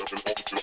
up and off the